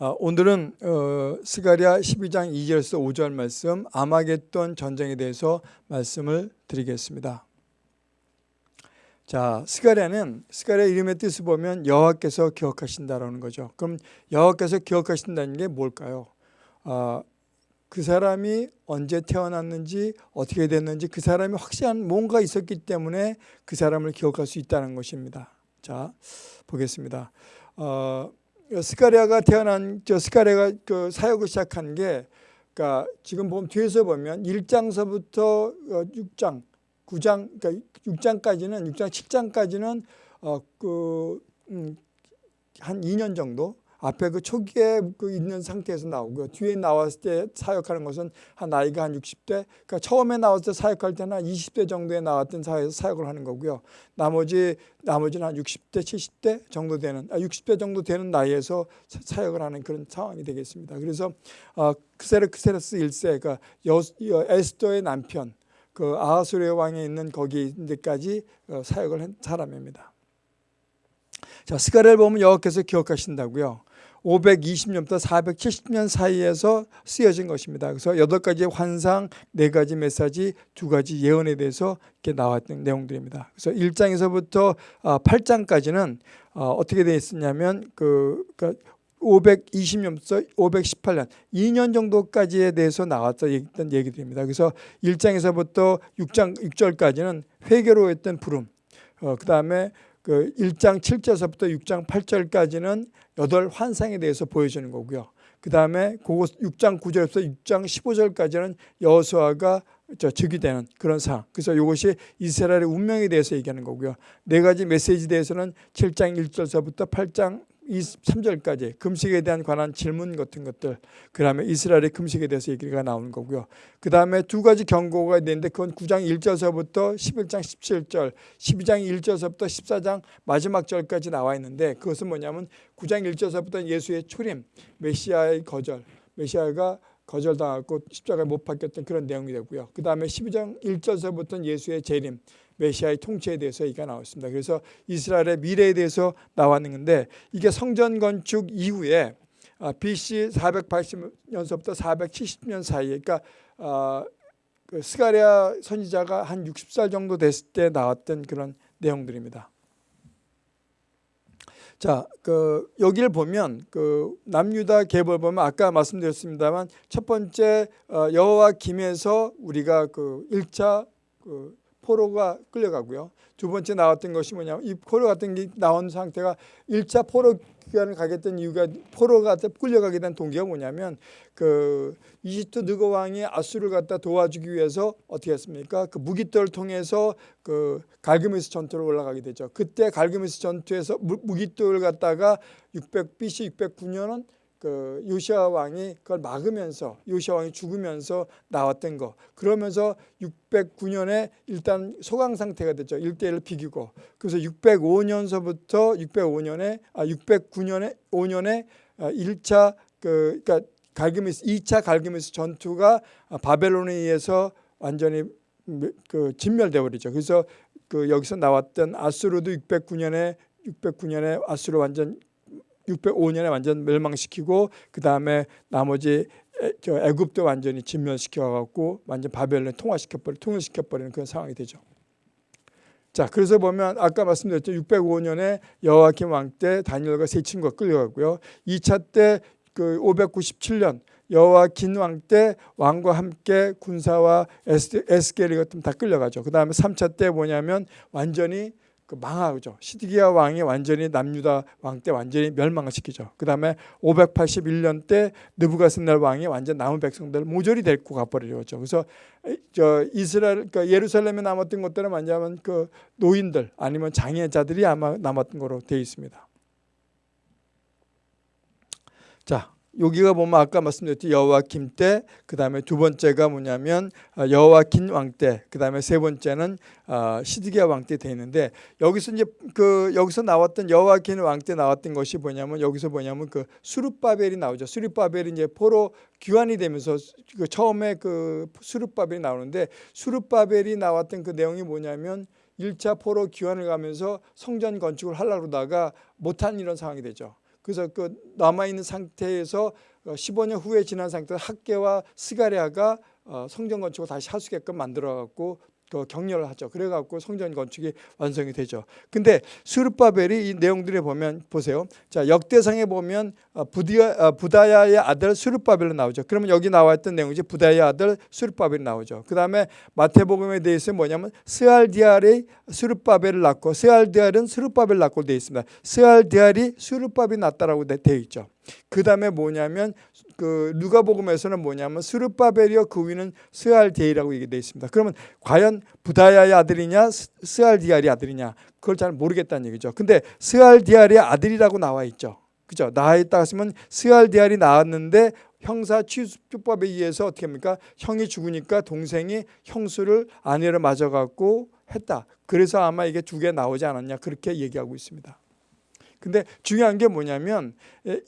아, 오늘은 어, 스가랴 12장 2절에서 5절 말씀 아마겟돈 전쟁에 대해서 말씀을 드리겠습니다. 자, 스가랴는 스가랴 이름의 뜻을 보면 여호와께서 기억하신다라는 거죠. 그럼 여호와께서 기억하신다는 게 뭘까요? 아, 그 사람이 언제 태어났는지 어떻게 됐는지 그 사람이 확실한 뭔가 있었기 때문에 그 사람을 기억할 수 있다는 것입니다. 자, 보겠습니다. 어, 스가랴가 태어난 저 스가랴가 그 사역을 시작한 게 그러니까 지금 보면 뒤에서 보면 1장서부터 6장, 9장 그러니까 6장까지는 6장 7장까지는 어그 음, 한 2년 정도 앞에 그 초기에 그 있는 상태에서 나오고요. 뒤에 나왔을 때 사역하는 것은 한 나이가 한 60대. 그러니까 처음에 나왔을 때 사역할 때는 한 20대 정도에 나왔던 사회에서 사역을 하는 거고요. 나머지 나머지는 한 60대, 70대 정도 되는 아 60대 정도 되는 나이에서 사역을 하는 그런 상황이 되겠습니다. 그래서 어, 크세르크세르스 1세 그러니까 여, 에스더의 남편 그 아하수르 왕에 있는 거기까지 어, 사역을 한 사람입니다. 자, 스가랴를 보면 여호와께서 기억하신다고요. 520년부터 470년 사이에서 쓰여진 것입니다. 그래서 여덟 가지 환상, 네 가지 메시지, 두 가지 예언에 대해서 이렇게 나왔던 내용들입니다. 그래서 1장에서부터 8장까지는 아, 어, 어떻게 되어 있었냐면 그 520년부터 518년 2년 정도까지에 대해서 나왔던 얘기들입니다. 그래서 1장에서부터 6장 6절까지는 회개로 했던 부름. 어, 그 다음에 그 1장 7절서부터 6장 8절까지는 여덟 환상에 대해서 보여주는 거고요. 그 다음에 그 6장 9절에서 6장 15절까지는 여호수아가 즉위되는 그런 상황. 그래서 이것이 이스라엘의 운명에 대해서 얘기하는 거고요. 네 가지 메시지에 대해서는 7장 1절서부터 8장 23절까지 금식에 대한 관한 질문 같은 것들 그 다음에 이스라엘의 금식에 대해서 얘기가 나오는 거고요. 그 다음에 두 가지 경고가 있는데 그건 9장 1절서부터 11장 17절 12장 1절서부터 14장 마지막 절까지 나와 있는데 그것은 뭐냐면 9장 1절서부터 예수의 초림 메시아의 거절 메시아가 거절당하고 십자가에 못 박혔던 그런 내용이 되고요. 그 다음에 12장 1절서부터는 예수의 재림 메시아의 통치에 대해서 얘기가 나왔습니다. 그래서 이스라엘의 미래에 대해서 나왔는 건데 이게 성전 건축 이후에 아, BC 480년서부터 470년 사이에 그러니까 아, 그 스가랴 선지자가 한 60살 정도 됐을 때 나왔던 그런 내용들입니다. 자, 그 여기를 보면 그 남유다 계보를 보면 아까 말씀드렸습니다만 첫 번째 어, 여호와 김에서 우리가 그 1차 그 포로가 끌려가고요. 두 번째 나왔던 것이 뭐냐면 이 포로 같은 게 나온 상태가 1차 포로 기간을 가겠던 이유가 포로가 끌려가게 된 동기가 뭐냐면 그 이집트 느고 왕이 아수를 갖다 도와주기 위해서 어떻게 했습니까? 그 무기토를 통해서 그 갈그메스 전투로 올라가게 되죠. 그때 갈그메스 전투에서 무기토를 갖다가 600 BC 609년은 그 요시아 왕이 그걸 막으면서 요시아 왕이 죽으면서 나왔던 거 그러면서 609년에 일단 소강 상태가 됐죠. 1대1을 비기고 그래서 605년서부터 605년에 아 609년에 5년에 1차 그 그러니까 갈그미스 2차 갈그미스 전투가 바벨론에 의해서 완전히 그 진멸돼 버리죠. 그래서 그 여기서 나왔던 아수르도 609년에 609년에 아수르 완전 605년에 완전 멸망시키고 그 다음에 나머지 애굽도 완전히 진멸시켜 갖고 완전 바벨론 통화시켜버리 통일시켜버리는 그런 상황이 되죠. 자 그래서 보면 아까 말씀드렸죠. 605년에 여호와김 왕때 다니엘과 세 친구가 끌려가고요. 2차 때 그 597년 여호와긴 왕 때 왕과 함께 군사와 에스겔이 같은 다 끌려가죠. 그 다음에 3차 때 뭐냐면 완전히 그 망하죠. 시드기야 왕이 완전히 남유다 왕 때 완전히 멸망을 시키죠. 그 다음에 581년 때 느부갓네살 왕이 완전 남은 백성들 모조리 데리고 가버리죠. 그래서 저 이스라엘 그러니까 예루살렘에 남았던 것들은 완전히 그 노인들 아니면 장애자들이 아마 남았던 거로 되어 있습니다. 자, 여기가 보면 아까 말씀드렸듯이 여호와김 때, 그 다음에 두 번째가 뭐냐면 아, 여호와긴 왕 때, 그 다음에 세 번째는 아, 시드기야 왕 때 돼 있는데 여기서 이제 그 여기서 나왔던 여호와긴 왕때 나왔던 것이 뭐냐면 여기서 뭐냐면 그 수르바벨이 나오죠. 수르바벨이 이제 포로 귀환이 되면서 그 처음에 그 수르바벨이 나오는데 수르바벨이 나왔던 그 내용이 뭐냐면 1차 포로 귀환을 가면서 성전 건축을 하려고 그러다가 못한 이런 상황이 되죠. 그래서 그 남아 있는 상태에서 어, 15년 후에 지난 상태에서 학계와 스가랴가 어, 성전 건축을 다시 할 수 있게끔 만들어 갖고 그 격려를 하죠. 그래 갖고 성전 건축이 완성이 되죠. 근데 수르바벨이 이 내용들에 보면 보세요. 자, 역대상에 보면 어, 부디아, 어, 부다야의 아들 수르바벨로 나오죠. 그러면 여기 나와 있던 내용이지 부다야의 아들 수르바벨이 나오죠. 그 다음에 마태복음에 대해서 뭐냐면 스알디알이 스룹바벨을 낳고 스알디엘은 스룹바벨을 낳고 되어 있습니다. 스알디엘이 스룹바벨이 낳다라고 되어 있죠. 그 다음에 뭐냐면 그 누가복음에서는 뭐냐면 스룹바벨이요 그 위는 스알디엘이라고 얘기되어 있습니다. 그러면 과연 브다야의 아들이냐 스- 스알디엘의 아들이냐 그걸 잘 모르겠다는 얘기죠. 근데 스알디엘의 아들이라고 나와 있죠. 그죠? 나와 있다 했으면 스알디엘이 나왔는데 형사 취수법에 의해서 어떻게 합니까? 형이 죽으니까 동생이 형수를 아내를 맞아 갖고 했다. 그래서 아마 이게 두 개 나오지 않았냐 그렇게 얘기하고 있습니다. 근데 중요한 게 뭐냐면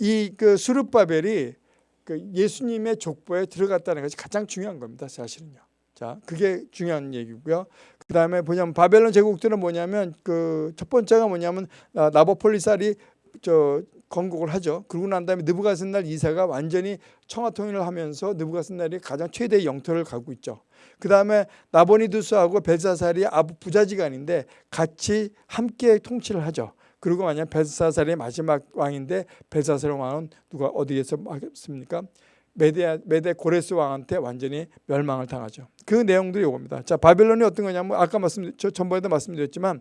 이 그 수르바벨이 그 예수님의 족보에 들어갔다는 것이 가장 중요한 겁니다. 사실은요. 자, 그게 중요한 얘기고요. 그 다음에 뭐냐면 바벨론 제국들은 뭐냐면 그 첫 번째가 뭐냐면 아, 나보폴리살이 저 건국을 하죠. 그러고 난 다음에 느부갓네살 2세가 완전히 청화 통일을 하면서 느부갓네살이 가장 최대의 영토를 가고 있죠. 그 다음에 나보니두스하고 벨사살이 아부 부자지간인데 같이 함께 통치를 하죠. 그리고 만약 벨사살이 마지막 왕인데 벨사살 왕은 누가 어디에서 하겠습니까? 메데 메데 고레스 왕한테 완전히 멸망을 당하죠. 그 내용들이 이겁니다. 자 바벨론이 어떤 거냐면 아까 말씀 저 전번에도 말씀드렸지만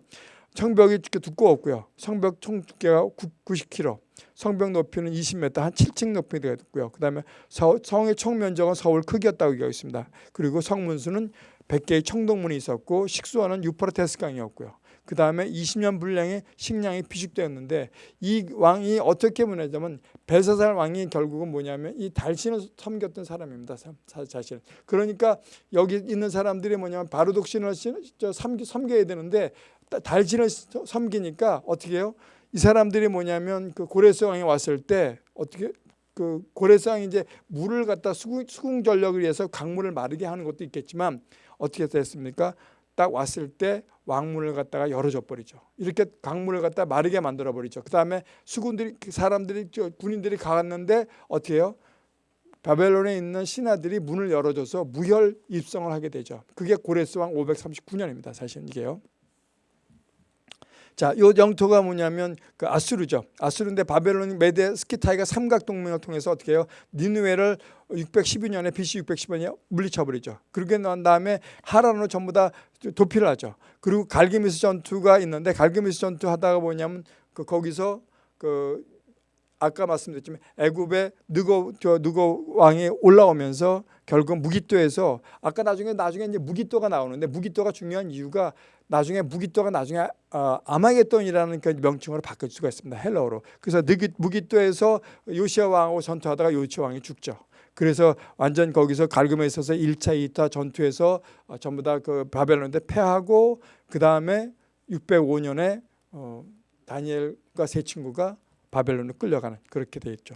성벽이 두꺼웠고요. 성벽 총 두께가 90km, 성벽 높이는 20m, 한 7층 높이 되고요. 그 다음에 서, 성의 총 면적은 서울 크기였다고 얘기하고 있습니다. 그리고 성문수는 100개의 청동문이 있었고 식수원은 유프라테스 강이었고요. 그 다음에 20년 분량의 식량이 비축되었는데 이 왕이 어떻게 문화냐면 벨사살 왕이 결국은 뭐냐면 이 달신을 섬겼던 사람입니다. 사- 사실. 그러니까 여기 있는 사람들이 뭐냐면 바르독신을 저 섬기, 섬겨야 되는데 따- 달신을 섬기니까 어떻게 해요? 이 사람들이 뭐냐면 그 고레스 왕이 왔을 때 어떻게 그 고레스 왕이 이제 물을 갖다 수궁 전력을 위해서 강물을 마르게 하는 것도 있겠지만 어떻게 됐습니까? 딱 왔을 때 왕문을 갖다가 열어줘 버리죠. 이렇게 강물을 갖다 마르게 만들어 버리죠. 그 다음에 수군들이 그 사람들이 저 군인들이 가갔는데 어떻게 해요? 바벨론에 있는 신하들이 문을 열어줘서 무혈 입성을 하게 되죠. 그게 고레스 왕 539년입니다. 사실 이게요. 자, 요 영토가 뭐냐면 그 아수르죠. 아수르인데 바벨론, 메데, 스키타이가 삼각 동맹을 통해서 어떻게 해요? 니누에를 612년에 BC 610년에 물리쳐 버리죠. 그러게 난 다음에 하란으로 전부 다 도피를 하죠. 그리고 갈기미스 전투가 있는데 갈기미스 전투 하다가 뭐냐면 그 거기서 그 아까 말씀드렸지만 애굽의 느고 저 느고 왕이 올라오면서 결국 무기토에서 아까 나중에 나중에 이제 무기토가 나오는데 무기토가 중요한 이유가 나중에 무기토가 나중에 어, 아마겟돈이라는 그 명칭으로 바뀔 수가 있습니다 헬러어로 그래서 느기, 무기토에서 요시아 왕하고 전투하다가 요시아 왕이 죽죠. 그래서 완전 거기서 갈금에 있어서 1차, 2차 전투에서 어, 전부 다 그 바벨론한테 패하고 그 다음에 605년에 어, 다니엘과 세 친구가 바벨론으로 끌려가는 그렇게 돼 있죠.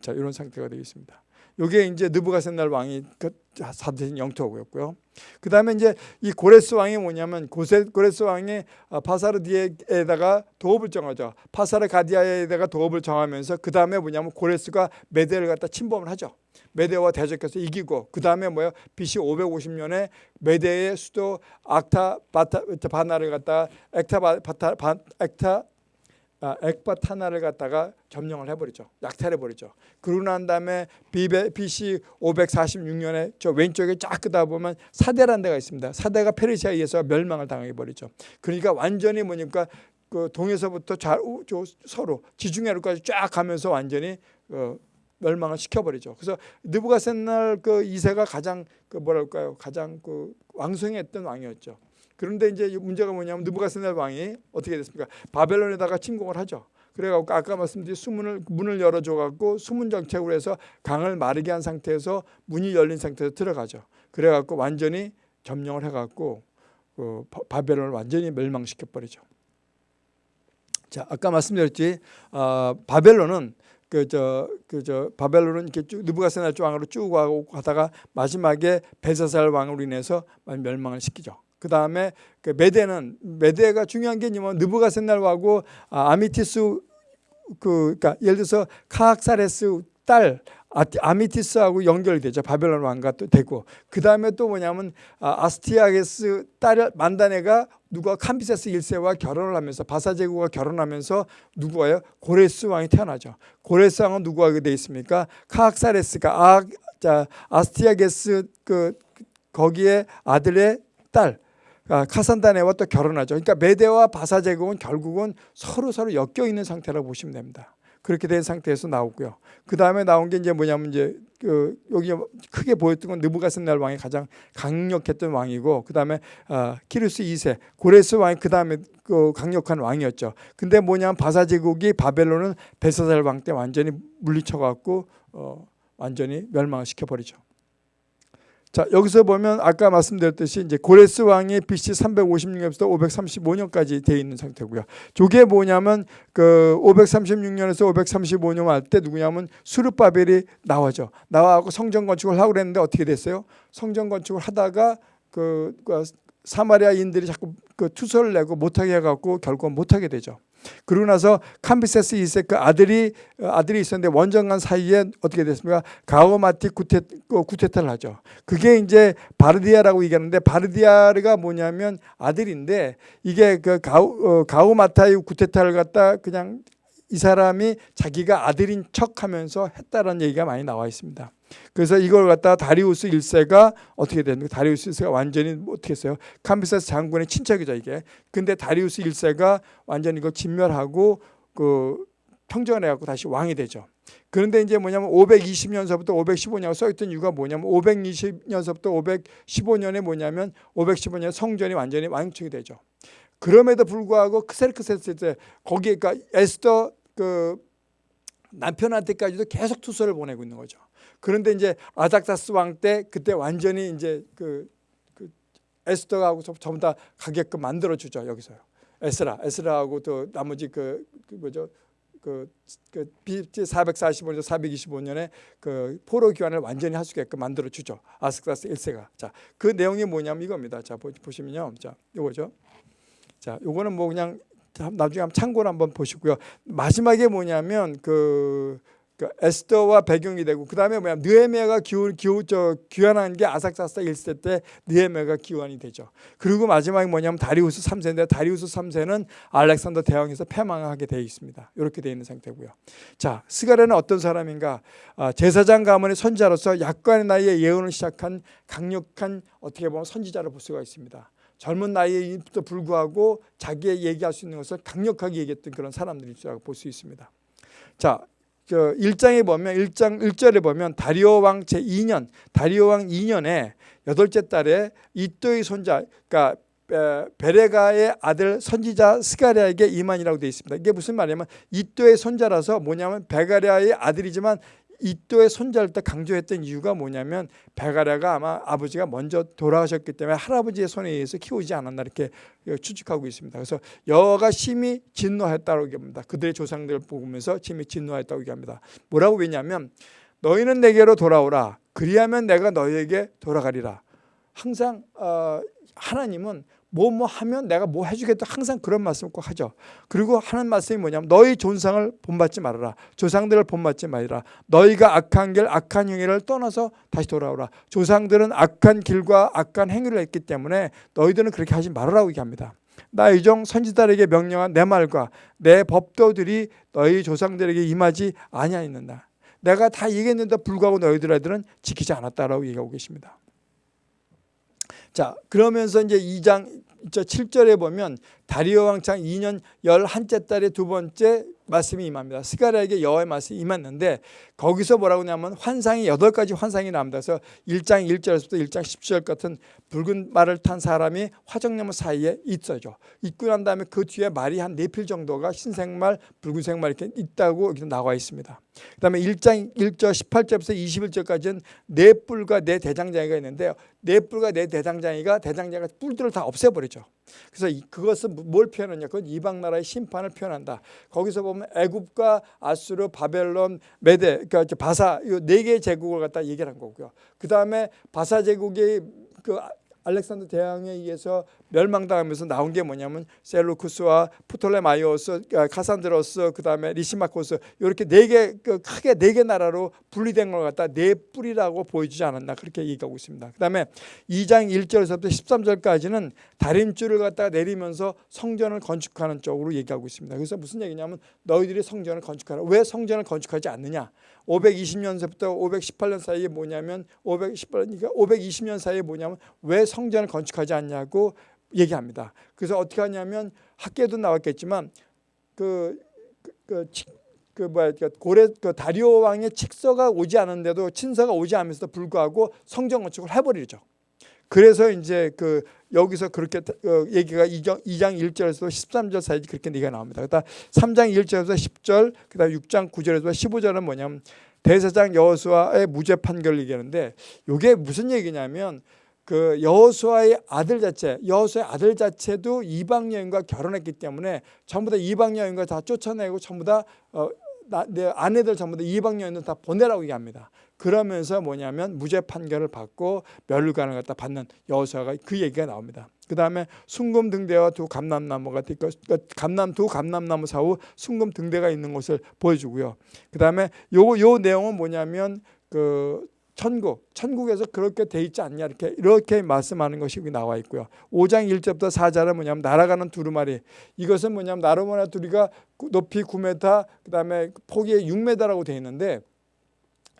자 이런 상태가 되어 있습니다. 이게 이제 느부갓네살 왕이 그 사대신 영토고였고요. 그 다음에 이제 이 고레스 왕이 뭐냐면 고세, 고레스 왕이 아, 파사르디에다가 도읍을 정하죠. 파사르 가디아에다가 도읍을 정하면서 그 다음에 뭐냐면 고레스가 메데를 갖다 침범을 하죠. 메데와 대적해서 이기고 그 다음에 뭐요? BC 550년에 메데의 수도 악타 바타 바나를 갖다 액타 바타 바, 액타 아, 액바타나를 갖다가 점령을 해버리죠. 약탈해 버리죠. 그러고 난 다음에 BC 546년에 저 왼쪽에 쫙 끄다 보면 사대라는 데가 있습니다. 사대가 페르시아에 의해서 멸망을 당해 버리죠. 그러니까 완전히 뭐니까 그 동에서부터 저 서로 지중해로까지 쫙 가면서 완전히 어, 멸망을 시켜버리죠. 그래서 느부갓셋날 그 2세가 가장 그 뭐랄까요, 가장 그 왕성했던 왕이었죠. 그런데 이제 문제가 뭐냐면 느부갓네살 왕이 어떻게 됐습니까? 바벨론에다가 침공을 하죠. 그래갖고 아까 말씀드린 수문을 문을 열어줘갖고 수문 정책으로 해서 강을 마르게 한 상태에서 문이 열린 상태에서 들어가죠. 그래갖고 완전히 점령을 해갖고 그 바벨론을 완전히 멸망시켜 버리죠. 자 아까 말씀드렸지 어, 바벨론은 그저 그 저 바벨론은 이렇게 쭉 느부갓네살 왕으로 쭉 가고 가다가 마지막에 벨사살 왕으로 인해서 멸망을 시키죠. 그 다음에 그 메데는 메데가 중요한 게 뭐냐면 느부갓네살 왕하고 아, 아미티스 그 그러니까 예를 들어서 카악사레스 딸 아- 아미티스하고 연결되죠. 바벨론 왕과 또 되고 그 다음에 또 뭐냐면 아, 아스티아게스 딸 만다네가 누가 캄비세스 1세와 결혼을 하면서 바사 제국과 결혼하면서 누구예요? 고레스 왕이 태어나죠. 고레스 왕은 누구하게 돼 있습니까? 카악사레스가 아, 자, 아스티아게스 그 거기에 아들의 딸 아, 카산다네와 또 결혼하죠. 그러니까 메데와 바사 제국은 결국은 서로 서로 엮여 있는 상태라고 보시면 됩니다. 그렇게 된 상태에서 나오고요. 그 다음에 나온 게 이제 뭐냐면 이제 그 여기 크게 보였던 건 느부갓네살 왕이 가장 강력했던 왕이고 그 다음에 아, 키루스 2세 고레스 왕이 그 다음에 그 강력한 왕이었죠. 근데 뭐냐면 바사 제국이 바벨론은 벨사살 왕 때 완전히 물리쳐갖고 어, 완전히 멸망을 시켜버리죠. 자 여기서 보면 아까 말씀드렸듯이 이제 고레스 왕이 BC 356년부터 535년까지 되어 있는 상태고요. 저게 뭐냐면 그 536년에서 535년 할 때 누구냐면 수르바벨이 나와죠. 나와고 성전 건축을 하고 그랬는데 어떻게 됐어요? 성전 건축을 하다가 그, 그 사마리아인들이 자꾸 그 투서를 내고 못하게 해갖고 결국 못하게 되죠. 그러고 나서 캄비세스 2세 그 아들이 아들이 있었는데 원정간 사이에 어떻게 됐습니까? 가오마티 구테 그 구테타를 하죠. 그게 이제 바르디아라고 얘기하는데 바르디아르가 뭐냐면 아들인데 이게 그 가오 어, 가오마타이 구테타를 갖다 그냥 이 사람이 자기가 아들인 척하면서 했다라는 얘기가 많이 나와 있습니다. 그래서 이걸 갖다 다리우스 1세가 어떻게 됐는가? 다리우스 1세가 완전히 뭐 어떻게 했어요? 캄비세스 장군의 친척이죠 이게. 근데 다리우스 1세가 완전히 이거 진멸하고 그 평정을 해갖고 다시 왕이 되죠. 그런데 이제 뭐냐면 520년서부터 515년 써있던 이유가 뭐냐면 520년서부터 515년에 뭐냐면 515년 성전이 완전히 완충이 되죠. 그럼에도 불구하고 크세르크세스 때 거기에 그러니까 에스더 그 남편한테까지도 계속 투서를 보내고 있는 거죠. 그런데 이제 아닥사스 왕 때 그때 완전히 이제 그, 그 에스더하고 전부 다 가게끔 만들어 주죠 여기서요. 에스라, 에스라하고 또 나머지 그, 그 뭐죠 그, 그 BC 445년, 425년에 그 포로 귀환을 완전히 할 수 있게끔 만들어 주죠. 아스크사스 1세가. 자, 그 내용이 뭐냐면 이겁니다. 자, 보시면요. 자, 요거죠. 자, 요거는 뭐 그냥 나중에 한번 참고를 한번 보시고요. 마지막에 뭐냐면 그, 그 에스더와 배경이 되고 그 다음에 뭐냐 느헤미야가 기후, 기후, 저, 귀환한 게 아삭사스 1세 때 느헤미야가 기환이 되죠. 그리고 마지막에 뭐냐면 다리우스 3세인데 다리우스 3세는 알렉산더 대왕에서 패망하게 되어 있습니다. 이렇게 되어 있는 상태고요. 자 스가랴는 어떤 사람인가? 아, 제사장 가문의 선자로서 약관의 나이에 예언을 시작한 강력한 어떻게 보면 선지자를 볼 수가 있습니다. 젊은 나이에도 불구하고 자기의 얘기할 수 있는 것을 강력하게 얘기했던 그런 사람들이라고 볼 수 있습니다. 자, 저 1장에 보면 1장 1절에 보면 다리오 왕 제2년 다리오 왕 2년에 여덟째 달에 이또의 손자 그러니까 베레가의 아들 선지자 스가랴에게 이만이라고 되어 있습니다. 이게 무슨 말이냐면 이또의 손자라서 뭐냐면 베가랴의 아들이지만 이또의 손자를 때 강조했던 이유가 뭐냐면 베가랴가 아마 아버지가 먼저 돌아가셨기 때문에 할아버지의 손에 의해서 키우지 않았나 이렇게 추측하고 있습니다. 그래서 여호와가 심히 진노했다고 얘기합니다. 그들의 조상들을 보면서 심히 진노했다고 얘기합니다. 뭐라고 왜냐하면 너희는 내게로 돌아오라. 그리하면 내가 너희에게 돌아가리라. 항상 어, 하나님은 뭐뭐 뭐 하면 내가 뭐 해주겠다 항상 그런 말씀을 꼭 하죠. 그리고 하는 말씀이 뭐냐면 너희 존상을 본받지 말아라. 조상들을 본받지 말라. 너희가 악한 길 악한 행위를 떠나서 다시 돌아오라. 조상들은 악한 길과 악한 행위를 했기 때문에 너희들은 그렇게 하지 말아라고 얘기합니다. 나 이종 선지자에게 명령한 내 말과 내 법도들이 너희 조상들에게 임하지 아니하였는다. 내가 다 얘기했는데 불구하고 너희들은 지키지 않았다라고 얘기하고 계십니다. 자 그러면서 이제 2장 7절에 보면 다리오 왕창 2년 11째 달의 두 번째 말씀이 임합니다. 스가랴에게 여호와의 말씀이 임했는데 거기서 뭐라고 하냐면 환상이 여덟 가지 환상이 나옵니다. 그래서 1장 1절에서부터 1장 10절 같은 붉은 말을 탄 사람이 화정나무 사이에 있어죠. 있고 난 다음에 그 뒤에 말이 한네필 정도가 흰색말, 붉은색말 이렇게 있다고 이렇게 나와 있습니다. 그 다음에 1장 1절 18절부터 21절까지는 네 뿔과 네 대장장이가 있는데 네 뿔과 네 대장장이가 대장장이가 뿔들을 다 없애버리죠. 그래서 그것은 뭘 표현하냐? 그건 이방 나라의 심판을 표현한다. 거기서 보면 애굽과 아수르, 바벨론, 메데, 그러니까 바사 이 네 개의 제국을 갖다 얘기를 한 거고요. 그 다음에 바사 제국이 그 알렉산더 대왕에 의해서 멸망당하면서 나온 게 뭐냐면 셀루쿠스와 프톨레마이오스, 아, 카산드로스, 그다음에 리시마코스 이렇게 네개 그 크게 네 개 나라로 분리된 걸 갖다 네 뿔이라고 보여주지 않았나 그렇게 얘기하고 있습니다. 그다음에 2장 1절에서부터 13절까지는 다림줄을 갖다가 내리면서 성전을 건축하는 쪽으로 얘기하고 있습니다. 그래서 무슨 얘기냐면 너희들이 성전을 건축하라. 왜 성전을 건축하지 않느냐? 520년서부터 518년 사이에 뭐냐면 518년 그러니까 520년 사이에 뭐냐면 왜 성전을 건축하지 않냐고 얘기합니다. 그래서 어떻게 하냐면 학계도 나왔겠지만 그, 그, 그, 치- 그 뭐야 그 고레 그 다리오 왕의 칙서가 오지 않은데도 친서가 오지 않으면서도 불구하고 성전 건축을 해버리죠. 그래서 이제 그 여기서 그렇게 어, 얘기가 2장, 2장 1절에서 13절 사이 그렇게 얘기가 나옵니다. 그다음 3장 1절에서 10절, 그다음 6장 9절에서 15절은 뭐냐면 대제사장 여호수아의 무죄 판결을 얘기하는데 이게 무슨 얘기냐면 그 여호수아의 아들 자체, 여호수아의 아들 자체도 이방 여인과 결혼했기 때문에 전부 다 이방 여인과 다 쫓아내고 전부 다 어, 아내들 전부 다 이방 여인들 다 보내라고 얘기합니다. 그러면서 뭐냐면 무죄 판결을 받고 멸류관을 갖다 받는 여호수아가 그 얘기가 나옵니다. 그 다음에 순금 등대와 두 감람나무가 그러니까 감람 두 감람나무 사후 순금 등대가 있는 것을 보여주고요. 그 다음에 요거 요 내용은 뭐냐면 그 천국, 천국에서 그렇게 돼 있지 않냐 이렇게 이렇게 말씀하는 것이 나와 있고요. 5장 1절부터 4절은 뭐냐면 날아가는 두루마리. 이것은 뭐냐면 나르모나 두리가 높이 9m, 그다음에 폭이 6m라고 돼 있는데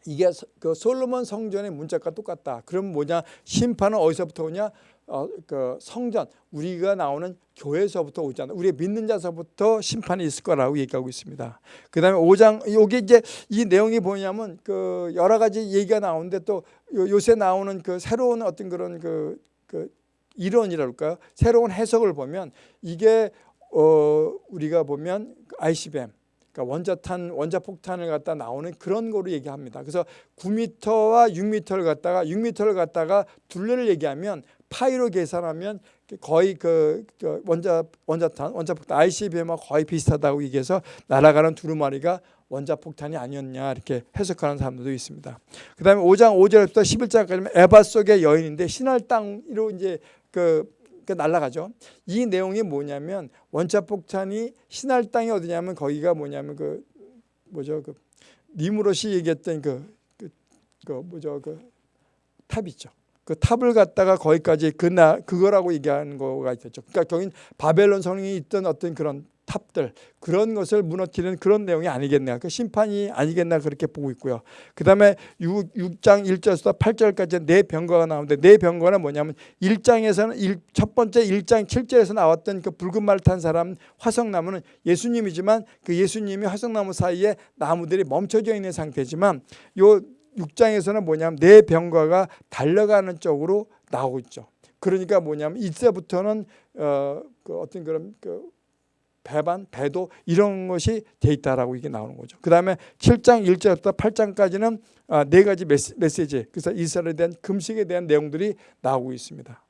이게 서- 그 솔로몬 성전의 문짝과 똑같다. 그럼 뭐냐? 심판은 어디서부터 오냐? 어, 그 성전 우리가 나오는 교회에서부터 오잖아. 우리 믿는 자서부터 심판이 있을 거라고 얘기하고 있습니다. 그 다음에 5장 여기 이제 이 내용이 뭐냐면 그 여러 가지 얘기가 나오는데 또 요- 요새 나오는 그 새로운 어떤 그런 그, 그 이론이랄까요? 새로운 해석을 보면 이게 어 우리가 보면 ICBM 그러니까 원자탄 원자폭탄을 갖다 나오는 그런 거로 얘기합니다. 그래서 9m와 6m를 갖다가 6m를 갖다가 둘레를 얘기하면 파이로 계산하면 거의 그, 그 원자 원자탄 원자폭탄 ICBM과 거의 비슷하다고 얘기해서 날아가는 두루마리가 원자폭탄이 아니었냐 이렇게 해석하는 사람들도 있습니다. 그다음에 5장 5절부터 11장까지는 에바 속의 여인인데 신할 땅으로 이제 그, 그 날아가죠. 이 내용이 뭐냐면 원자 폭탄이 시날 땅이 어디냐면 거기가 뭐냐면 그 뭐죠 그 니므롯이 얘기했던 그, 그, 그 뭐죠 그 탑 있죠. 그 탑을 갖다가 거기까지 그나 그거라고 얘기하는 거가 있었죠. 그러니까 거긴 바벨론 성이 있던 어떤 그런 탑들 그런 것을 무너뜨리는 그런 내용이 아니겠나 그 심판이 아니겠나 그렇게 보고 있고요. 그 다음에 6, 6장 1절에서 8절까지 네 병거가 나오는데 네 병거는 뭐냐면 1장에서는 일, 첫 번째 1장 7절에서 나왔던 그 붉은 말 탄 사람 화성나무는 예수님이지만 그 예수님이 화성나무 사이에 나무들이 멈춰져 있는 상태지만 요 6장에서는 뭐냐면 네 병과가 달려가는 쪽으로 나오고 있죠. 그러니까 뭐냐면 이때부터는 어, 그 어떤 그런 그 배반, 배도 이런 것이 돼 있다라고 이게 나오는 거죠. 그 다음에 7장 1절부터 8장까지는 아, 네 가지 메시, 메시지, 그래서 이스라엘에 대한 금식에 대한 내용들이 나오고 있습니다.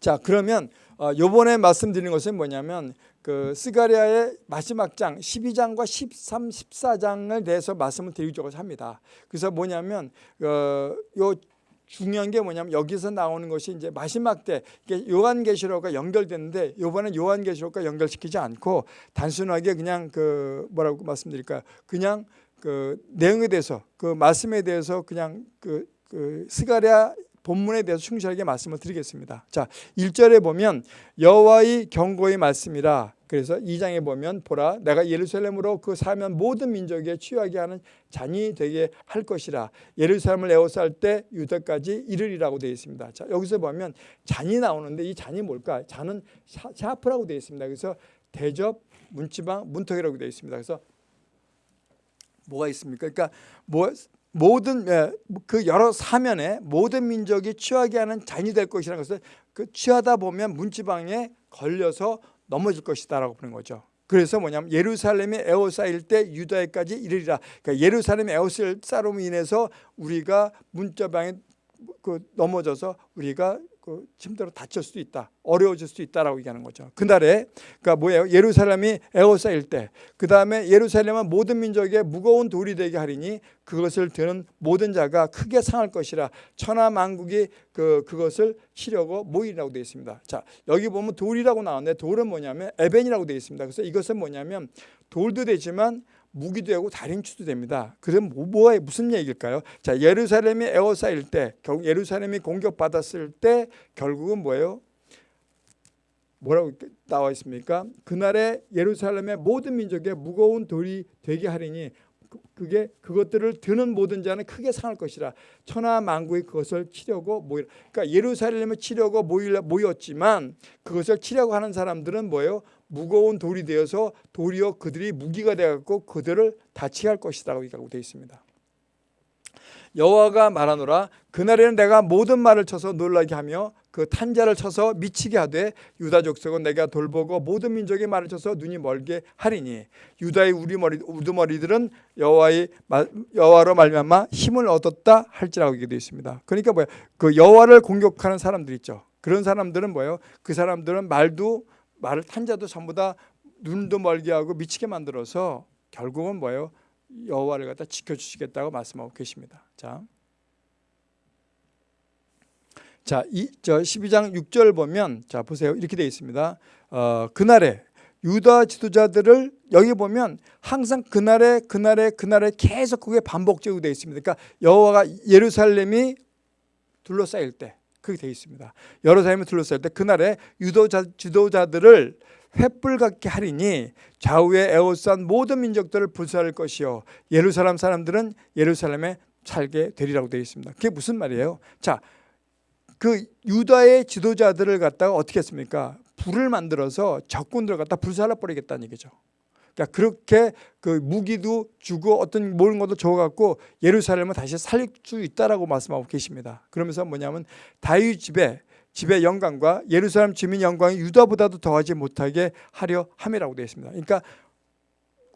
자, 그러면 어, 요번에 말씀드린 것은 뭐냐면 그 스가리아의 마지막 장 12장과 13, 14장을 대해서 말씀을 드리려고 합니다. 그래서 뭐냐면 어, 요 중요한 게 뭐냐면 여기서 나오는 것이 이제 마지막 때 요한계시록과 연결되는데 요번엔 요한계시록과 연결시키지 않고 단순하게 그냥 그 뭐라고 말씀드릴까요? 그냥 그 내용에 대해서 그 말씀에 대해서 그냥 그, 그 스가랴 본문에 대해서 충실하게 말씀을 드리겠습니다. 자, 1절에 보면 여호와의 경고의 말씀이라. 그래서 2장에 보면 보라 내가 예루살렘으로 그 사면 모든 민족에 취하게 하는 잔이 되게 할 것이라. 예루살렘을 에워쌀 때 유다까지 이르리라고 되어 있습니다. 자, 여기서 보면 잔이 나오는데 이 잔이 뭘까? 잔은 샤, 샤프라고 되어 있습니다. 그래서 대접, 문지방, 문턱이라고 되어 있습니다. 그래서 뭐가 있습니까? 그러니까 뭐 모든 예, 그 여러 사면에 모든 민족이 취하게 하는 잔이 될 것이라는 것은 그 취하다 보면 문지방에 걸려서 넘어질 것이다라고 보는 거죠. 그래서 뭐냐면 예루살렘에 에워싸일 때 유다에까지 이르리라. 그러니까 예루살렘에 에워싸름으로 인해서 우리가 문자방에 그 넘어져서 우리가 그 힘들어 다칠 수도 있다. 어려워질 수도 있다라고 얘기하는 거죠. 그날에 그러니까 뭐예요? 예루살렘이 에워싸일 때, 그 다음에 예루살렘은 모든 민족의 무거운 돌이 되게 하리니 그것을 드는 모든 자가 크게 상할 것이라 천하 만국이 그 그것을 치려고 모이라고 되어 있습니다. 자 여기 보면 돌이라고 나왔는데 돌은 뭐냐면 에벤이라고 되어 있습니다. 그래서 이것은 뭐냐면 돌도 되지만 무기도 되고 다림추도 됩니다. 그럼 뭐, 뭐 무슨 얘기일까요? 자 예루살렘이 에워싸일 때, 결국 예루살렘이 공격받았을 때 결국은 뭐예요? 뭐라고 나와 있습니까? 그날에 예루살렘의 모든 민족의 무거운 돌이 되게 하리니 그, 그게 그것들을 드는 모든 자는 크게 상할 것이라 천하 만국이 그것을 치려고 모이 그러니까 예루살렘을 치려고 모였지만 그것을 치려고 하는 사람들은 뭐예요? 무거운 돌이 되어서 도리어 그들이 무기가 되었고 그들을 다치게 할 것이라고 얘기하고 되어 있습니다. 여호와가 말하노라 그날에는 내가 모든 말을 쳐서 놀라게 하며 그 탄자를 쳐서 미치게 하되 유다 족속은 내가 돌보고 모든 민족의 말을 쳐서 눈이 멀게 하리니 유다의 우리머리 우두머리들은 여호와의 여호와로 말미암아 힘을 얻었다 할지라고 얘기되어 있습니다. 그러니까 뭐야? 그 여호와를 공격하는 사람들 있죠. 그런 사람들은 뭐예요? 그 사람들은 말도 말을 탄 자도 전부 다 눈도 멀게 하고 미치게 만들어서 결국은 뭐예요? 여호와를 갖다 지켜주시겠다고 말씀하고 계십니다. 자, 자, 이, 저 12장 6절 보면 자 보세요 이렇게 되어 있습니다. 어, 그날에 유다 지도자들을 여기 보면 항상 그날에 그날에 그날에 계속 그게 반복적으로 되어 있습니다. 그러니까 여호와가 예루살렘이 둘러싸일 때 그렇게 되어 있습니다. 예루살렘이 둘러싸일 때 그날에 유도자 지도자들을 횃불 같게 하리니 좌우에 에워싼 모든 민족들을 불사할 것이요 예루살렘 사람들은 예루살렘에 살게 되리라고 되어 있습니다. 그게 무슨 말이에요? 자, 그 유다의 지도자들을 갖다가 어떻게 했습니까? 불을 만들어서 적군들을 갖다 불살라 버리겠다는 얘기죠. 그러니까 그렇게 그 무기도 주고 어떤 모든 것도 줘갖고 예루살렘을 다시 살릴 수 있다라고 말씀하고 계십니다. 그러면서 뭐냐면 다윗 집에 집의 영광과 예루살렘 주민 영광이 유다보다도 더하지 못하게 하려 함이라고 되어 있습니다. 그러니까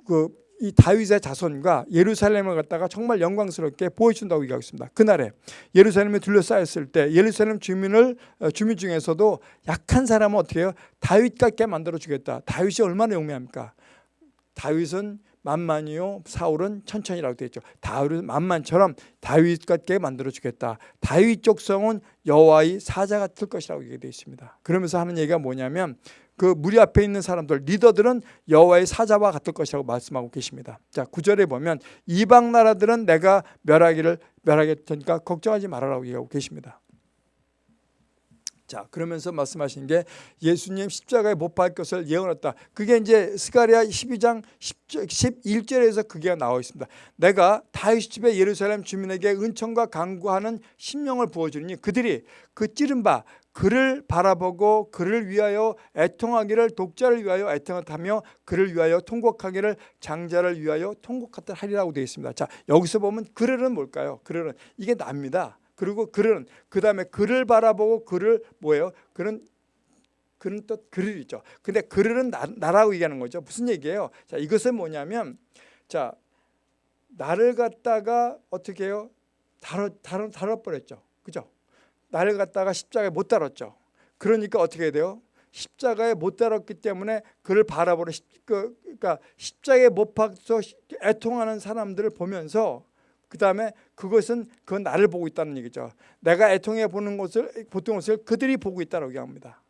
그 이 다윗의 자손과 예루살렘을 갖다가 정말 영광스럽게 보여준다고 얘기하고 있습니다. 그날에 예루살렘에 둘러싸였을 때 예루살렘 주민을 어, 주민 중에서도 약한 사람은 어떻게 해요? 다윗 같게 만들어 주겠다. 다윗이 얼마나 용맹합니까? 다윗은 만만이요 사울은 천천히라고 되어 있죠. 다윗은 만만처럼 다윗 같게 만들어 주겠다. 다윗 족성은 여호와의 사자 같을 것이라고 얘기되어 있습니다. 그러면서 하는 얘기가 뭐냐면 그 무리 앞에 있는 사람들 리더들은 여호와의 사자와 같을 것이라고 말씀하고 계십니다. 자, 구절에 보면 이방 나라들은 내가 멸하기를 멸하겠으니까 걱정하지 말아라고 얘기하고 계십니다. 자 그러면서 말씀하신 게 예수님 십자가에 못 박을 것을 예언했다. 그게 이제 스가리아 12장 11절에서 그게 나와 있습니다. 내가 다윗 집에 예루살렘 주민에게 은총과 강구하는 심령을 부어주니 그들이 그 찌른 바 그를 바라보고 그를 위하여 애통하기를 독자를 위하여 애통하며 그를 위하여 통곡하기를 장자를 위하여 통곡하다 하리라고 되어 있습니다. 자 여기서 보면 그를은 뭘까요? 그를은 이게 납니다. 그리고 그는 그 다음에 그를 바라보고 그를 뭐예요? 그는 그는 또 그를 있죠. 근데 그를은 나, 나라고 얘기하는 거죠. 무슨 얘기예요? 자 이것은 뭐냐면 자 나를 갖다가 어떻게 해요? 다뤄 다뤄 다뤄 버렸죠. 그죠? 나를 갖다가 십자가에 못 달았죠. 그러니까 어떻게 돼요? 십자가에 못 달았기 때문에 그를 바라보는 그, 그러니까 십자가에 못 박서 애통하는 사람들을 보면서 그 다음에 그것은 그 나를 보고 있다는 얘기죠. 내가 애통해 보는 것을 보통 것을 그들이 보고 있다고 얘기합니다.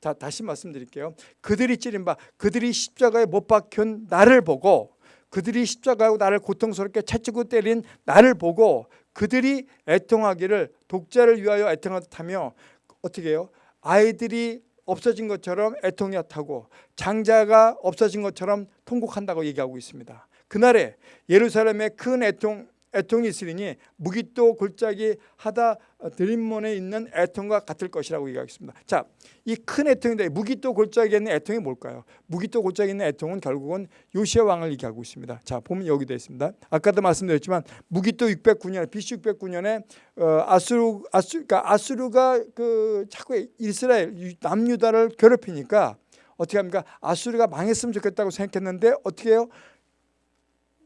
자 다시 말씀드릴게요. 그들이 찌른 바 그들이 십자가에 못 박힌 나를 보고 그들이 십자가하고 나를 고통스럽게 채찍고 때린 나를 보고 그들이 애통하기를 독자를 위하여 애통하다며 어떻게 해요? 아이들이 없어진 것처럼 애통하다고 장자가 없어진 것처럼 통곡한다고 얘기하고 있습니다. 그날에 예루살렘에 큰 애통 애통이 있으리니 무기또 골짜기 하다 드림몬에 있는 애통과 같을 것이라고 얘기하겠습니다. 자, 이 큰 애통인데 무기또 골짜기에 있는 애통이 뭘까요? 무기또 골짜기에 있는 애통은 결국은 요시아 왕을 얘기하고 있습니다. 자, 보면 여기 되어 있습니다. 아까도 말씀드렸지만 무기또 609년 BC 609년에 어, 아수르 아수 그러니까 아수르가 그 자꾸 이스라엘 남유다를 괴롭히니까 어떻게 합니까? 아수르가 망했으면 좋겠다고 생각했는데 어떻게 해요?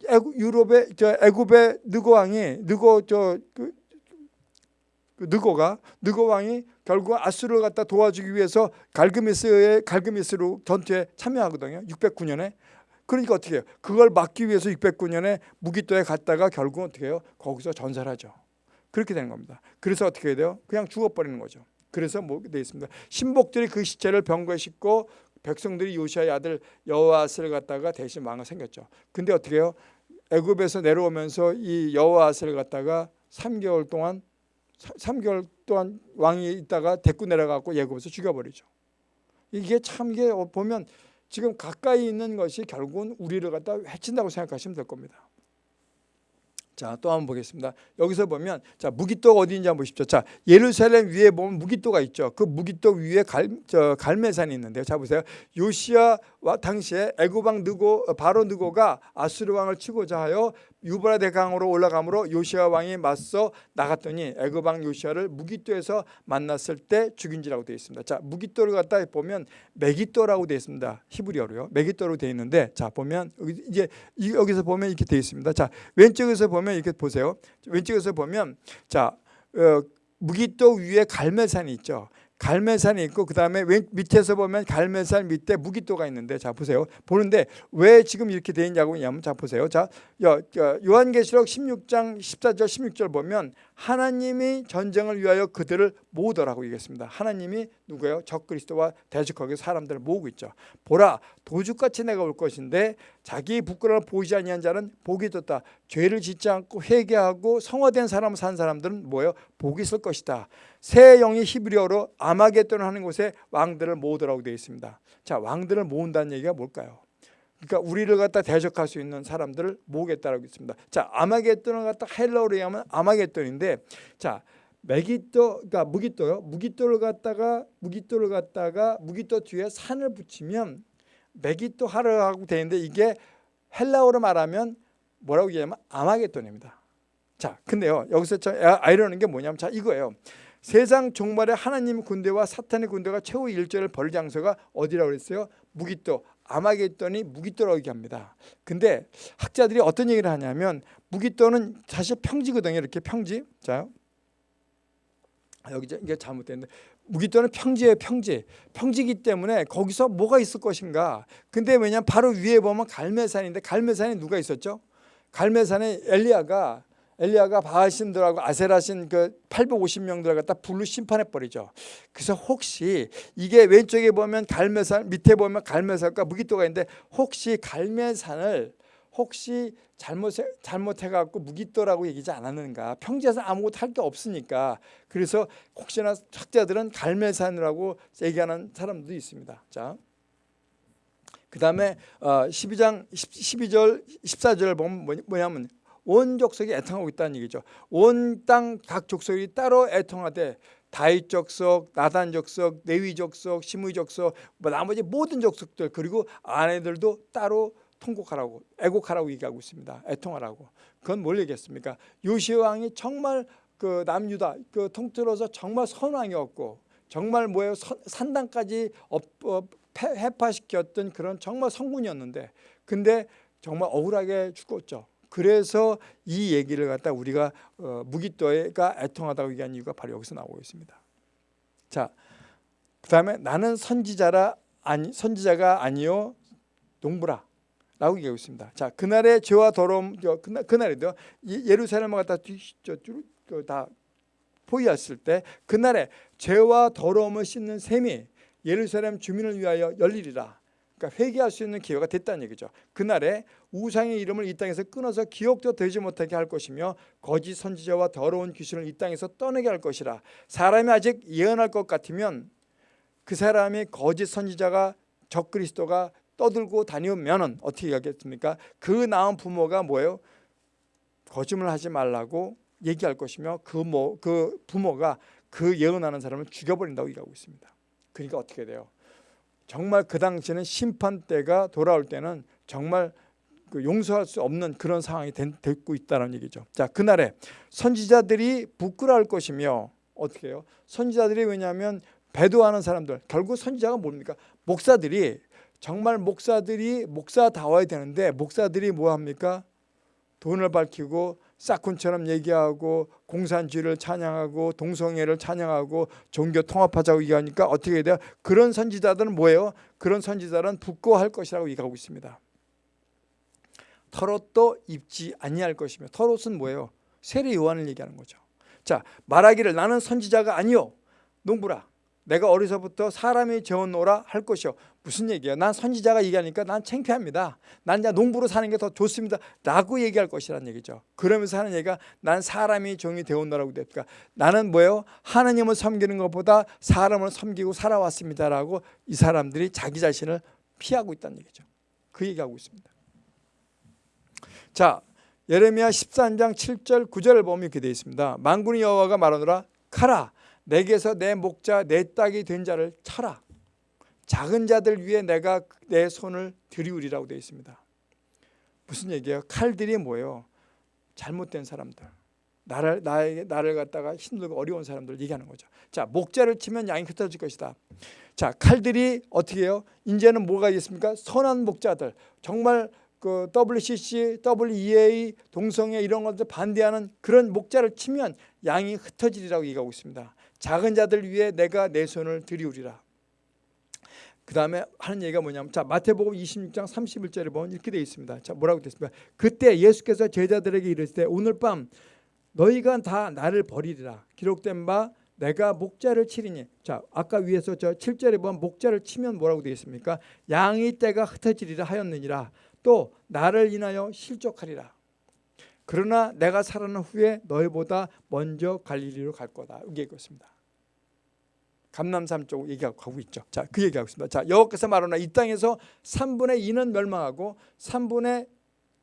애구, 유럽의 저 애굽의 느고 왕이 느고 저그 그 느고가 느고 왕이 결국 아수르를 갖다 도와주기 위해서 갈그미스의 갈그미스로 전투에 참여하거든요. 609년에. 그러니까 어떻게 해요? 그걸 막기 위해서 609년에 무기토에 갔다가 결국 어떻게 해요? 거기서 전사를 하죠. 그렇게 되는 겁니다. 그래서 어떻게 해야 돼요? 그냥 죽어버리는 거죠. 그래서 뭐돼 있습니다. 신복들이 그 시체를 병거에 싣고 백성들이 요시아의 아들 여호아스를 갖다가 대신 왕을 생겼죠. 근데 어떻게 해요? 애굽에서 내려오면서 이 여호아스를 갖다가 3개월 동안 3개월 동안 왕이 있다가 데리고 내려가고 예굽에서 죽여버리죠. 이게 참 이게 보면 지금 가까이 있는 것이 결국은 우리를 갖다 해친다고 생각하시면 될 겁니다. 자, 또 한번 보겠습니다. 여기서 보면 자, 무기토가 어디인지 한번 보십시오. 자, 예루살렘 위에 보면 무기토가 있죠. 그 무기토 위에 갈, 저, 갈매산이 있는데요. 자, 보세요. 요시아와 당시에 애굽왕 느고 바로 느고가 아수르 왕을 치고자 하여 유브라데 강으로 올라가므로 요시아 왕이 맞서 나갔더니 애굽 왕 요시아를 무기토에서 만났을 때 죽인지라고 되어 있습니다. 자, 무기토를 갖다 보면 메기토라고 되어 있습니다. 히브리어로요. 메기토로 되어 있는데 자, 보면 이제 여기서 보면 이렇게 되어 있습니다. 자, 왼쪽에서 보면 이렇게 보세요. 왼쪽에서 보면 자, 어, 무기토 위에 갈매산이 있죠. 갈매산이 있고 그 다음에 밑에서 보면 갈매산 밑에 무기토가 있는데 자 보세요. 보는데 왜 지금 이렇게 돼 있냐고 하면 자 보세요. 자 요한계시록 16장 14절 16절 보면 하나님이 전쟁을 위하여 그들을 모으더라고 얘기했습니다 하나님이 누구예요? 적그리스도와 대적하게 사람들을 모으고 있죠 보라 도둑같이 내가 올 것인데 자기 부끄러움을 보이지 아니한 자는 복이 떴다 죄를 짓지 않고 회개하고 성화된 사람을 산 사람들은 뭐예요? 복이 있을 것이다 새 영이 히브리어로 아마겟돈 하는 곳에 왕들을 모으더라고 되어 있습니다. 자, 왕들을 모은다는 얘기가 뭘까요? 그러니까 우리를 갖다 대적할 수 있는 사람들을 모으겠다라고 있습니다. 자, 아마겟돈을 갖다 헬라어로 하면 아마겟돈인데 자, 메기토 그러니까 무기토요. 무기토를 갖다가 무기토를 갖다가 무기토 뒤에 산을 붙이면 메기토 하르하고 되는데 이게 헬라어로 말하면 뭐라고 얘기하면 아마겟돈입니다. 자, 근데요. 여기서 저 아이러는 게 뭐냐면 자, 이거예요. 세상 종말에 하나님 군대와 사탄의 군대가 최후 일절을 벌 장소가 어디라고 그랬어요? 무기토. 아마겟돈이 무기토라고 얘기합니다. 근데 학자들이 어떤 얘기를 하냐면 무기토는 사실 평지거든요. 이렇게 평지. 자, 여기 이게 잘못됐는데 무기토는 평지예요. 평지. 평지기 때문에 거기서 뭐가 있을 것인가. 근데 왜냐면 바로 위에 보면 갈매산인데 갈매산에 누가 있었죠? 갈매산에 엘리야가 엘리야가 바하신들하고 아세라신 그 850명들을 갖다 불로 심판해 버리죠. 그래서 혹시 이게 왼쪽에 보면 갈매산 밑에 보면 갈매산과 무기토가 있는데 혹시 갈매산을 혹시 잘못 잘못해 갖고 무기토라고 얘기지 않았는가? 평지에서 아무것도 할 게 없으니까 그래서 혹시나 학자들은 갈매산이라고 얘기하는 사람도 있습니다. 자. 그다음에 12장 어, 12절 14절 보면 뭐냐면 온 족속이 애통하고 있다는 얘기죠. 온 땅 각 족속이 따로 애통하되 다윗 족속, 나단 족속, 레위 족속, 시므 족속, 뭐 나머지 모든 족속들 그리고 아내들도 따로 통곡하라고 애곡하라고 얘기하고 있습니다. 애통하라고. 그건 뭘 얘기했습니까? 요시 왕이 정말 그 남유다 그 통틀어서 정말 선왕이었고 정말 뭐예요 산당까지 해파시켰던 그런 정말 성군이었는데 근데 정말 억울하게 죽었죠. 그래서 이 얘기를 갖다 우리가 어, 무기또가 애통하다고 얘기한 이유가 바로 여기서 나오고 있습니다. 자, 그 다음에 나는 선지자라 아니 선지자가 아니요 농부라. 라고 얘기하고 있습니다. 자, 그날의 죄와 더러움, 그날, 그날에도 예루살렘을 갖다 다 포위했을 때 그날에 죄와 더러움을 씻는 셈이 예루살렘 주민을 위하여 열리리라. 그러니까 회개할 수 있는 기회가 됐다는 얘기죠. 그날에 우상의 이름을 이 땅에서 끊어서 기억도 되지 못하게 할 것이며 거짓 선지자와 더러운 귀신을 이 땅에서 떠내게 할 것이라. 사람이 아직 예언할 것 같으면 그 사람이 거짓 선지자가 적그리스도가 떠들고 다니면은 어떻게 하겠습니까? 그 낳은 부모가 뭐예요? 거짓말 하지 말라고 얘기할 것이며 그, 뭐, 그 부모가 그 예언하는 사람을 죽여버린다고 얘기하고 있습니다. 그러니까 어떻게 돼요? 정말 그 당시에는 심판 때가 돌아올 때는 정말 그 용서할 수 없는 그런 상황이 됐고 있다는 얘기죠. 자, 그날에 선지자들이 부끄러울 것이며 어떻게 해요? 선지자들이 왜냐하면 배도하는 사람들 결국 선지자가 뭡니까? 목사들이 정말 목사들이 목사다워야 되는데 목사들이 뭐 합니까? 돈을 밝히고 싹군처럼 얘기하고 공산주의를 찬양하고 동성애를 찬양하고 종교 통합하자고 얘기하니까 어떻게 돼요? 그런 선지자들은 뭐예요? 그런 선지자들은 부끄러워할 것이라고 얘기하고 있습니다. 털옷도 입지 아니할 것이며 털옷은 뭐예요? 세례 요한을 얘기하는 거죠. 자 말하기를 나는 선지자가 아니요 농부라 내가 어려서부터 사람이 재워놓으라 할 것이요 무슨 얘기예요? 난 선지자가 얘기하니까 난 창피합니다. 난 이제 농부로 사는 게 더 좋습니다. 라고 얘기할 것이라는 얘기죠. 그러면서 하는 얘기가 난 사람이 종이 되었노라고 됩니까? 나는 뭐예요? 하나님을 섬기는 것보다 사람을 섬기고 살아왔습니다라고 이 사람들이 자기 자신을 피하고 있다는 얘기죠. 그 얘기하고 있습니다. 자 예레미야 13장 7절 9절을 보면 이렇게 되어 있습니다. 만군의 여호와가 말하노라 카라 내게서 내 목자 내 딱이 된 자를 쳐라. 작은 자들 위에 내가 내 손을 들이우리라고 되어 있습니다. 무슨 얘기예요? 칼들이 뭐예요? 잘못된 사람들. 나를 나에게 나를 갖다가 힘들고 어려운 사람들 얘기하는 거죠. 자, 목자를 치면 양이 흩어질 것이다. 자, 칼들이 어떻게 해요? 이제는 뭐가 있습니까? 선한 목자들. 정말 그 WCC, WEA, 동성애 이런 것들 반대하는 그런 목자를 치면 양이 흩어지리라고 얘기하고 있습니다. 작은 자들 위해 내가 내 손을 들이우리라. 그 다음에 하는 얘기가 뭐냐면 자 마태복음 26장 31절에 보면 이렇게 되어 있습니다. 자 뭐라고 되어 있습니까? 그때 예수께서 제자들에게 이르시되 오늘 밤 너희가 다 나를 버리리라 기록된 바 내가 목자를 치리니 자 아까 위에서 저 7절에 보면 목자를 치면 뭐라고 되어 있습니까? 양이 때가 흩어지리라 하였느니라 또 나를 인하여 실족하리라 그러나 내가 살아난 후에 너희보다 먼저 갈릴리로 갈 거다 이게 있습니다. 감남산 쪽 얘기하고 있죠. 자, 그 얘기하고 있습니다. 자, 여호께서 말하나 이 땅에서 3분의 2는 멸망하고 3분의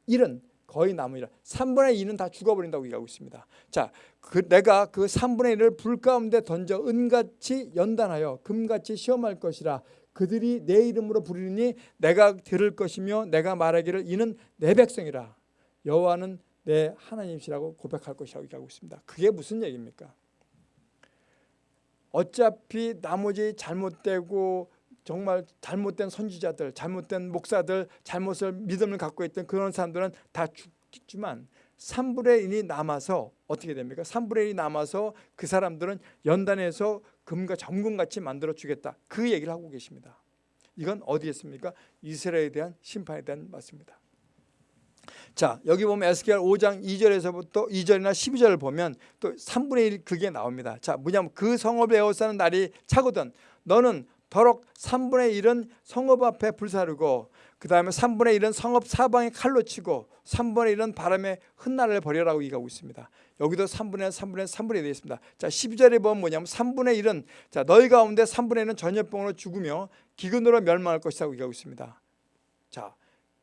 1은 거의 남으리라. 3분의 2는 다 죽어버린다고 얘기하고 있습니다. 자, 그 내가 그 3분의 1을 불 가운데 던져 은같이 연단하여 금같이 시험할 것이라. 그들이 내 이름으로 부르니 내가 들을 것이며 내가 말하기를 이는 내 백성이라. 여호와는 내 하나님이시라고 고백할 것이라고 얘기하고 있습니다. 그게 무슨 얘기입니까? 어차피 나머지 잘못되고 정말 잘못된 선지자들, 잘못된 목사들, 잘못을 믿음을 갖고 있던 그런 사람들은 다 죽지만 3분의 1이 남아서 어떻게 됩니까? 3분의 1이 남아서 그 사람들은 연단해서 금과 점금같이 만들어 주겠다. 그 얘기를 하고 계십니다. 이건 어디에 있습니까? 이스라엘에 대한 심판에 대한 말씀입니다. 자 여기 보면 에스겔 5장 2절에서부터 2절이나 12절을 보면 또 3분의 1 그게 나옵니다. 자 뭐냐면 그 성읍에 에워싸는 날이 차거든 너는 더럭 3분의 1은 성읍 앞에 불사르고 그 다음에 3분의 1은 성읍 사방에 칼로 치고 3분의 1은 바람에 흩날을 버려라고 얘기하고 있습니다. 여기도 3분의 1, 3분의 1, 3분의 1 되어 있습니다. 자 12절에 보면 뭐냐면 3분의 1은 자 너희 가운데 3분의 1은 전염병으로 죽으며 기근으로 멸망할 것이라고 얘기하고 있습니다. 자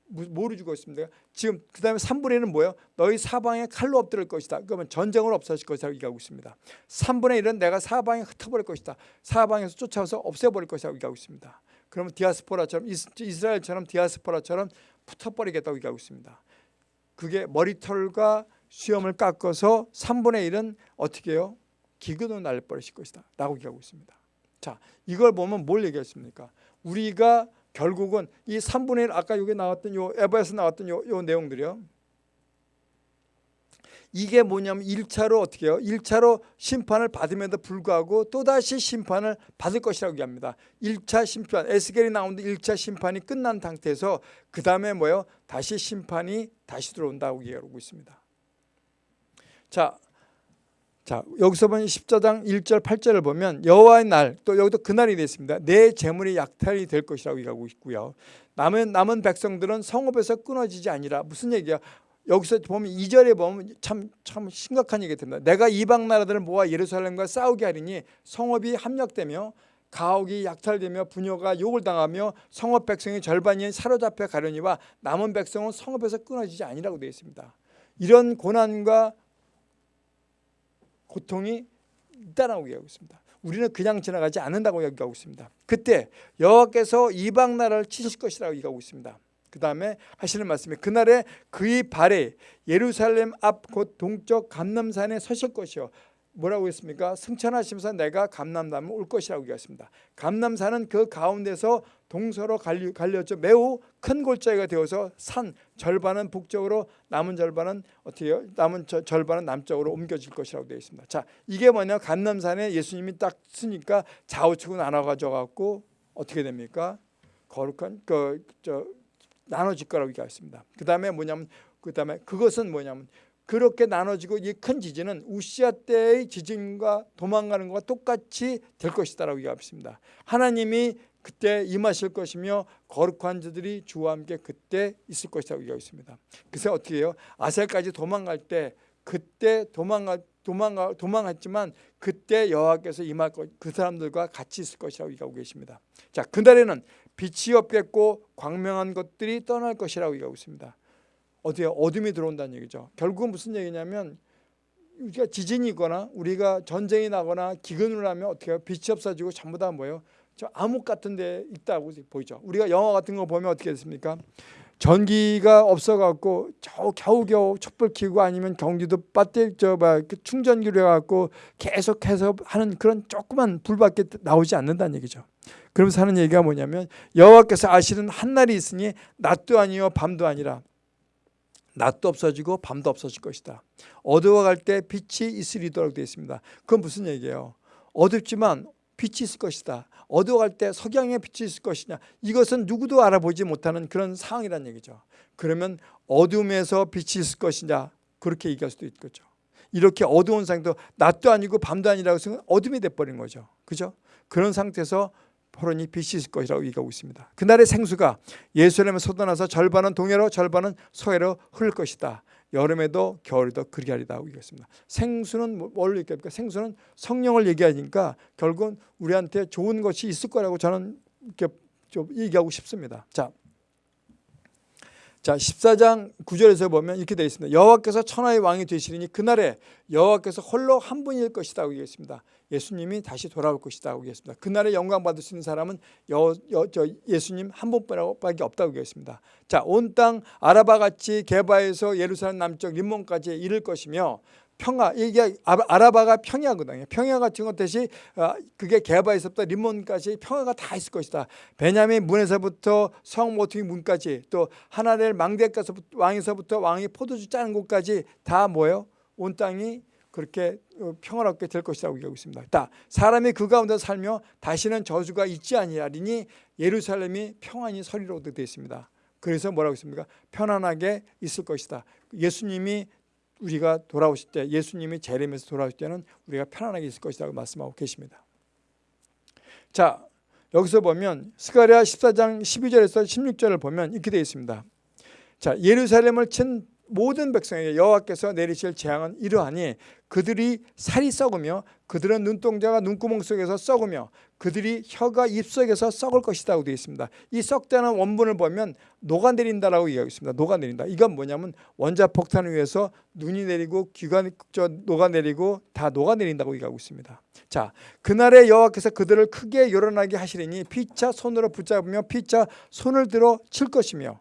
뭐로 죽어 있습니까? 지금 그 다음에 3분의 1은 뭐예요? 너희 사방에 칼로 엎드릴 것이다. 그러면 전쟁으로 없어질 것이라고 얘기하고 있습니다. 3분의 1은 내가 사방에 흩어버릴 것이다. 사방에서 쫓아와서 없애버릴 것이라고 얘기하고 있습니다. 그러면 디아스포라처럼 이스라엘처럼 디아스포라처럼 붙어버리겠다고 얘기하고 있습니다. 그게 머리털과 수염을 깎아서 3분의 1은 어떻게 해요? 기근으로 날려버리실 것이다. 라고 얘기하고 있습니다. 자, 이걸 보면 뭘 얘기했습니까? 우리가 결국은 이 3분의 1 아까 여기 나왔던 요 에바에서 나왔던 요, 요 내용들이요. 이게 뭐냐면 1차로 어떻게 해요? 1차로 심판을 받음에도 불구하고 또다시 심판을 받을 것이라고 얘기합니다. 1차 심판, 에스겔이 나오는데 1차 심판이 끝난 상태에서 그 다음에 뭐예요? 다시 심판이 다시 들어온다고 얘기하고 있습니다. 자, 자 여기서 보면 14장 1절 8절을 보면 여호와의 날 또 여기도 그날이 됐습니다. 내 재물이 약탈이 될 것이라고 얘기하고 있고요. 남은 남은 백성들은 성읍에서 끊어지지 아니라 무슨 얘기야? 여기서 보면 2절에 보면 참, 참 심각한 얘기가 됩니다. 내가 이방 나라들을 모아 예루살렘과 싸우게 하리니 성읍이 함락되며 가옥이 약탈되며 부녀가 욕을 당하며 성읍 백성의 절반이 사로잡혀 가려니와 남은 백성은 성읍에서 끊어지지 아니라고 되어 있습니다. 이런 고난과 고통이 있다라고 얘기하고 있습니다. 우리는 그냥 지나가지 않는다고 얘기하고 있습니다. 그때 여호와께서 이방 나라를 치실 것이라고 얘기하고 있습니다. 그 다음에 하시는 말씀이 그날에 그의 발에 예루살렘 앞 곧 동쪽 감남산에 서실 것이요 뭐라고 했습니까? 승천하시면서 내가 감남산을 올 것이라고 얘기했습니다. 감남산은 그 가운데서 동서로 갈렸죠. 매우 큰 골짜기가 되어서 산 절반은 북쪽으로 남은 절반은 어떻게 해요? 남은 저, 절반은 남쪽으로 옮겨질 것이라고 되어 있습니다. 자, 이게 뭐냐? 감남산에 예수님이 딱 쓰니까 좌우측으로 나눠 가져 갖고 어떻게 됩니까? 거룩한 그 저 나눠질 거라고 얘기했습니다. 그 다음에 뭐냐면 그 다음에 그것은 뭐냐면 그렇게 나눠지고 이 큰 지진은 우시아 때의 지진과 도망가는 것과 똑같이 될 것이다라고 얘기했습니다. 하나님이 그때 임하실 것이며 거룩한 자들이 주와 함께 그때 있을 것이라고 얘기하습니다 그래서 어떻게 해요? 아셀까지 도망갈 때 그때 도망가 도망가 도망갔지만 그때 여호와께서 임할 것, 그 사람들과 같이 있을 것이라고 얘기하고 계십니다. 자, 그날에는 빛이 없겠고 광명한 것들이 떠날 것이라고 얘기하고 있습니다. 어디에 어둠이 들어온다는 얘기죠. 결국은 무슨 얘기냐면 우리가 지진이 거나 우리가 전쟁이 나거나 기근을 하면 어떻게 해요? 빛이 없어지고 전부 다 뭐예요? 저 암흑 같은 데 있다고 보이죠. 우리가 영화 같은 거 보면 어떻게 됐습니까? 전기가 없어갖고 저 겨우 겨우 촛불 켜고 아니면 경기도 배터리 저막 그 충전기로 해갖고 계속해서 하는 그런 조그만 불밖에 나오지 않는다는 얘기죠. 그러면서 하는 얘기가 뭐냐면 여호와께서 아시는 한날이 있으니 낮도 아니요 밤도 아니라 낮도 없어지고 밤도 없어질 것이다. 어두워갈 때 빛이 있으리도록 되어 있습니다. 그건 무슨 얘기예요? 어둡지만 빛이 있을 것이다. 어두워갈 때 석양의 빛이 있을 것이냐. 이것은 누구도 알아보지 못하는 그런 상황이란 얘기죠. 그러면 어둠에서 빛이 있을 것이냐. 그렇게 얘기할 수도 있겠죠. 이렇게 어두운 상태도 낮도 아니고 밤도 아니라고 해서 어둠이 돼버린 거죠. 그죠? 그런 상태에서 빛이 있을 것이라고 얘기하고 있습니다. 그날의 생수가 예수님을 쏟아나서 절반은 동해로 절반은 서해로 흐를 것이다. 여름에도 겨울에도 그리 하리다 얘기했습니다. 생수는 뭐, 뭘 얘기합니까? 생수는 성령을 얘기하니까 결국은 우리한테 좋은 것이 있을 거라고 저는 이렇게 좀 얘기하고 싶습니다. 자, 자 14장 9절에서 보면 이렇게 되어 있습니다. 여호와께서 천하의 왕이 되시리니 그날에 여호와께서 홀로 한 분일 것이다 얘기했습니다. 예수님이 다시 돌아올 것이다 얘기했습니다. 그날에 영광 받을 수 있는 사람은 여, 여, 저 예수님 한 분뿐밖에 없다고 얘기했습니다. 자, 온 땅 아라바 같이 개바에서 예루살렘 남쪽 림몬까지 이를 것이며 평야 이게 아라바가 평야거든요. 평야 같은 것 대시 어, 그게 개바에서부터 림몬까지 평야가 다 있을 것이다. 베냐민 문에서부터 성 모퉁이 문까지 또 하나넬 망대가서 왕에서부터 왕이 포도주 짜는 곳까지 다 뭐예요? 온 땅이 그렇게 어, 평화롭게 될 것이라고 얘기하고 있습니다. 다 사람이 그 가운데 살며 다시는 저주가 있지 아니하리니 예루살렘이 평안히 서리로 되어 있습니다. 그래서 뭐라고 했습니까? 편안하게 있을 것이다. 예수님이 우리가 돌아오실 때 예수님이 재림에서 돌아오실 때는 우리가 편안하게 있을 것이라고 말씀하고 계십니다. 자 여기서 보면 스가랴 14장 12절에서 16절을 보면 이렇게 되어 있습니다. 자 예루살렘을 친 모든 백성에게 여호와께서 내리실 재앙은 이러하니 그들이 살이 썩으며 그들은 눈동자가 눈구멍 속에서 썩으며 그들이 혀가 입속에서 썩을 것이라고 되어 있습니다. 이 썩다는 원본을 보면 녹아내린다라고 얘기하고 있습니다. 녹아내린다. 이건 뭐냐면 원자폭탄을 위해서 눈이 내리고 귀가 저 녹아내리고 다 녹아내린다고 얘기하고 있습니다. 자, 그날에 여호와께서 그들을 크게 요란하게 하시리니 피차 손으로 붙잡으며 피차 손을 들어 칠 것이며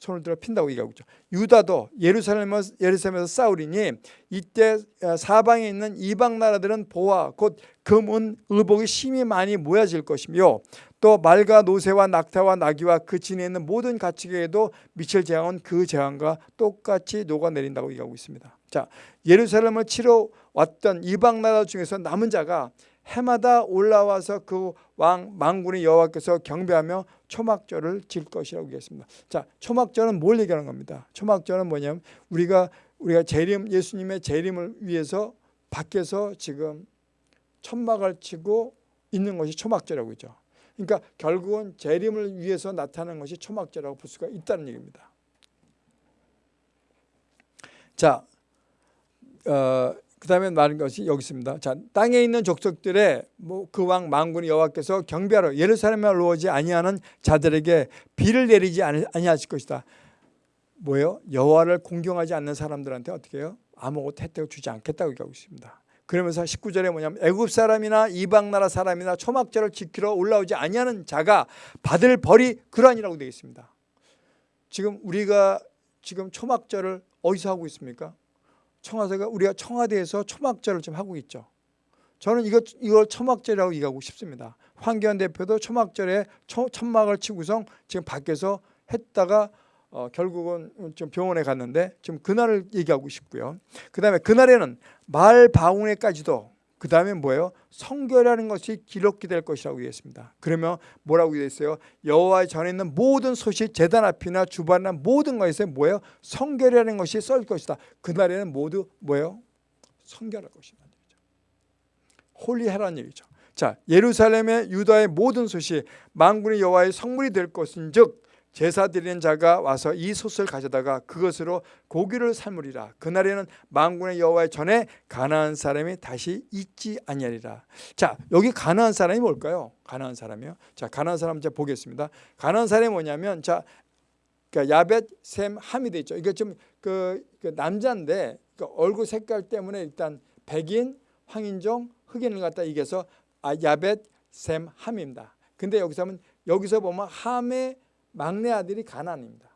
손을 들어 핀다고 얘기하고 있죠. 유다도 예루살렘에서, 예루살렘에서 싸우리니 이때 어, 사방에 있는 이방 나라들은 보화 곧 금은 의복이 심히 많이 모여질 것이며 또 말과 노새와 낙타와 나귀와 그 진에 있는 모든 가축에도 미칠 재앙은 그 재앙과 똑같이 녹아내린다고 얘기하고 있습니다. 자 예루살렘을 치러 왔던 이방 나라 중에서 남은 자가 해마다 올라와서 그 왕 망군의 여호와께서 경배하며 초막절을 질 것이라고 얘기했습니다. 자, 초막절은 뭘 얘기하는 겁니다. 초막절은 뭐냐면 우리가 우리가 재림 예수님의 재림을 위해서 밖에서 지금 천막을 치고 있는 것이 초막절이라고 있죠. 그러니까 결국은 재림을 위해서 나타나는 것이 초막절이라고 볼 수가 있다는 얘기입니다. 자, 어, 그 다음에 말한 것이 여기 있습니다. 자, 땅에 있는 족속들의 뭐 그 왕 망군이 여호와께서 경배하러 예루살렘에 올라오지 아니하는 자들에게 비를 내리지 아니하실 것이다. 뭐예요? 여호와를 공경하지 않는 사람들한테 어떻게 해요? 아무것도 혜택을 주지 않겠다고 얘기하고 있습니다. 그러면서 19절에 뭐냐면 애굽 사람이나 이방 나라 사람이나 초막절을 지키러 올라오지 아니하는 자가 받을 벌이 그러하니라고 되어 있습니다. 지금 우리가 지금 초막절을 어디서 하고 있습니까? 청와대가 우리가 청와대에서 초막절을 좀 하고 있죠. 저는 이거 이걸 초막절이라고 얘기하고 싶습니다. 황교안 대표도 초막절에 초, 천막을 치고서 지금 밖에서 했다가 어, 결국은 좀 병원에 갔는데 지금 그날을 얘기하고 싶고요. 그다음에 그날에는 말 방울에까지도 그 다음에 뭐예요? 성결하는 것이 기록이 될 것이라고 얘기했습니다. 그러면 뭐라고 얘기했어요? 여호와 전에 있는 모든 소식 제단 앞이나 주반이나 모든 것에 뭐예요? 성결하는 것이 썰 것이다. 그날에는 모두 뭐예요? 성결할 것이다. 홀리해라는 얘기죠. 자, 예루살렘의 유다의 모든 소식 만군의 여호와의 성물이 될 것인즉 제사 드리는 자가 와서 이 솥을 가져다가 그것으로 고기를 삶으리라. 그날에는 만군의 여호와의 전에 가나안 사람이 다시 있지 아니하리라. 자, 여기 가나안 사람이 뭘까요? 가나안 사람이요. 자, 가나안 사람 이제 보겠습니다. 가나안 사람이 뭐냐면 자, 그러니까 야벳, 셈, 함이 돼 있죠. 이게 좀그 그 남자인데 그 얼굴 색깔 때문에 일단 백인, 황인종, 흑인을 갖다 이겨서 아, 야벳, 셈, 함입니다. 근데 여기서 하면 여기서 보면 함의 막내 아들이 가난입니다.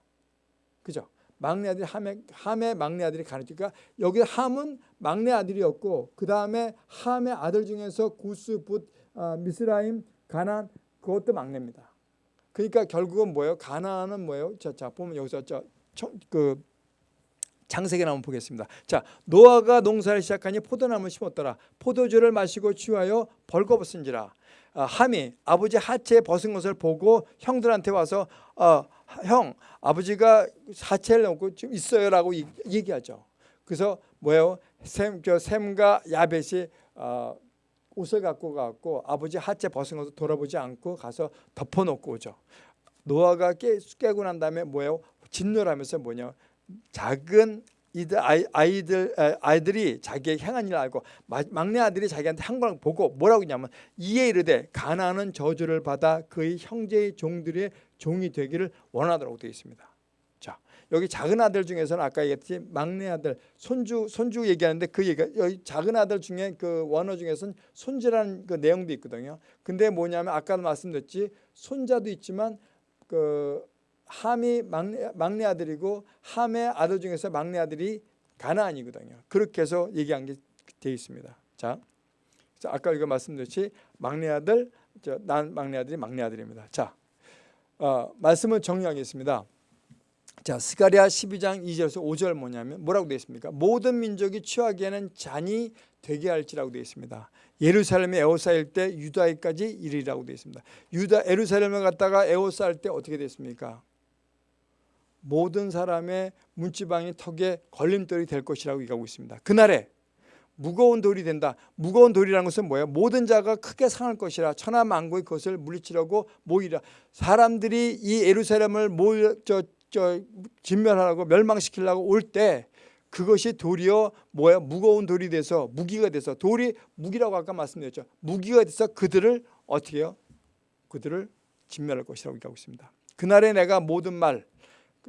그죠? 막내 아들이 함의, 함의 막내 아들이 가난. 그러니까 여기 함은 막내 아들이었고 그 다음에 함의 아들 중에서 구스, 붓, 어, 미스라임, 가난 그것도 막내입니다. 그러니까 결국은 뭐예요? 가나안은 뭐예요? 자, 자 보면 여기서 저그 장세기 한번 보겠습니다. 자, 노아가 농사를 시작하니 포도나무를 심었더라. 포도주를 마시고 취하여 벌거벗은지라. 아, 함이 아버지 하체에 벗은 것을 보고 형들한테 와서 어, 형 아버지가 하체를 놓고 좀 있어요 라고 얘기하죠. 그래서 뭐예요? 샘, 저 샘과 야벳이 어, 옷을 갖고 가고 아버지 하체 벗은 것을 돌아보지 않고 가서 덮어놓고 오죠. 노아가 깨, 깨고 난 다음에 뭐예요? 진노하면서 뭐냐? 작은 이들 아이, 들 아이들이 자기의 행한 일을 알고 막내 아들이 자기한테 한 걸 보고 뭐라고 했냐면 이에 이르되 가나안은 저주를 받아 그의 형제의 종들의 종이 되기를 원하더라고 되어 있습니다. 자 여기 작은 아들 중에서는 아까 얘기했듯이 막내 아들 손주 손주 얘기하는데 그 얘기가 여기 작은 아들 중에 그 원어 중에서는 손주라는 그 내용도 있거든요. 근데 뭐냐면 아까도 말씀드렸지 손자도 있지만 그 함이 막내, 막내 아들이고 함의 아들 중에서 막내 아들이 가나안이거든요. 그렇게 해서 얘기한 게 되어 있습니다. 자, 아까 이거 말씀드렸지 막내 아들, 저, 난 막내 아들이 막내 아들입니다. 자, 어, 말씀을 정리하겠습니다. 자, 스가랴 12장 2절에서 5절 뭐냐면 뭐라고 되어 있습니까? 모든 민족이 취하기에는 잔이 되게 할지라고 되어 있습니다. 예루살렘에 에워싸일 때 유다에까지 이르리라고 되어 있습니다. 유다 에루살렘을 갔다가 에워싸일 때 어떻게 됐습니까? 모든 사람의 문지방이 턱에 걸림돌이 될 것이라고 얘기하고 있습니다. 그날에 무거운 돌이 된다. 무거운 돌이라는 것은 뭐예요? 모든 자가 크게 상할 것이라 천하 만국의 것을 물리치려고 모이라. 사람들이 이 예루살렘을 모여 저, 저 진멸하라고 멸망시키려고 올 때 그것이 도리어 뭐야 무거운 돌이 돼서 무기가 돼서 돌이 무기라고 아까 말씀드렸죠. 무기가 돼서 그들을 어떻게 해요? 그들을 진멸할 것이라고 얘기하고 있습니다. 그날에 내가 모든 말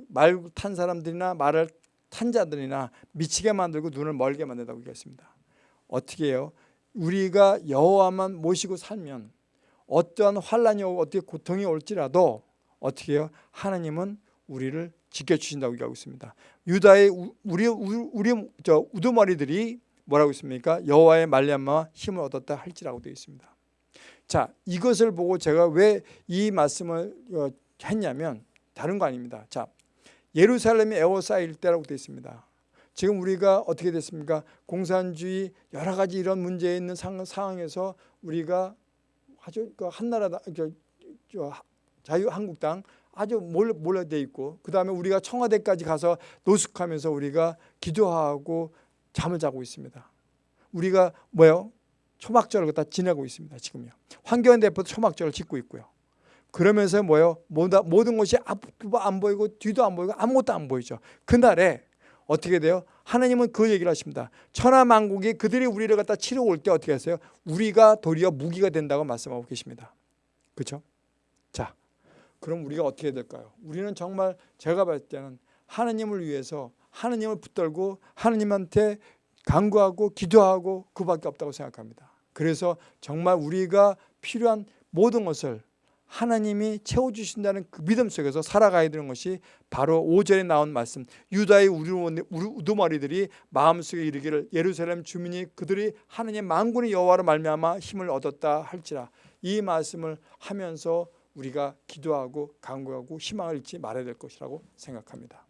말 탄 사람들이나 말을 탄 자들이나 미치게 만들고 눈을 멀게 만든다고 얘기했습니다. 어떻게 해요? 우리가 여호와만 모시고 살면 어떠한 환란이 오고 어떻게 고통이 올지라도 어떻게 해요? 하나님은 우리를 지켜주신다고 얘기하고 있습니다. 유다의 우리 우리 저 우두머리들이 뭐라고 있습니까? 여호와의 말미암아 힘을 얻었다 할지라고 되어 있습니다. 자, 이것을 보고 제가 왜 이 말씀을 어, 했냐면 다른 거 아닙니다. 자, 예루살렘이 에워싸일 때라고 되어 있습니다. 지금 우리가 어떻게 됐습니까? 공산주의 여러 가지 이런 문제 있는 상황에서 우리가 아주 그 한나라당, 자유한국당 아주 몰려돼 있고 그 다음에 우리가 청와대까지 가서 노숙하면서 우리가 기도하고 잠을 자고 있습니다. 우리가 뭐요? 초막절을 갖다 지내고 있습니다. 지금요. 대표도 초막절을 짓고 있고요. 그러면서 뭐요? 모든 것이 앞도 안 보이고 뒤도 안 보이고 아무것도 안 보이죠. 그날에 어떻게 돼요? 하나님은 그 얘기를 하십니다. 천하만국이 그들이 우리를 갖다 치러 올 때 어떻게 하세요? 우리가 도리어 무기가 된다고 말씀하고 계십니다. 그렇죠? 자, 그럼 우리가 어떻게 될까요? 우리는 정말 제가 봤을 때는 하나님을 위해서 하나님을 붙들고 하나님한테 간구하고 기도하고 그밖에 없다고 생각합니다. 그래서 정말 우리가 필요한 모든 것을 하나님이 채워주신다는 그 믿음 속에서 살아가야 되는 것이 바로 5절에 나온 말씀 유다의 우두머리- 우두머리들이 마음속에 이르기를 예루살렘 주민이 그들이 하나님 만군의 여호와로 말미암아 힘을 얻었다 할지라 이 말씀을 하면서 우리가 기도하고 간구하고 희망을 잃지 말아야 될 것이라고 생각합니다.